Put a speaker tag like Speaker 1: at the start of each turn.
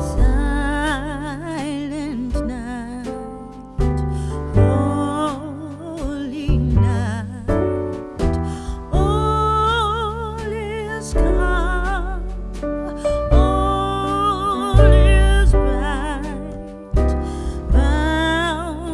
Speaker 1: 想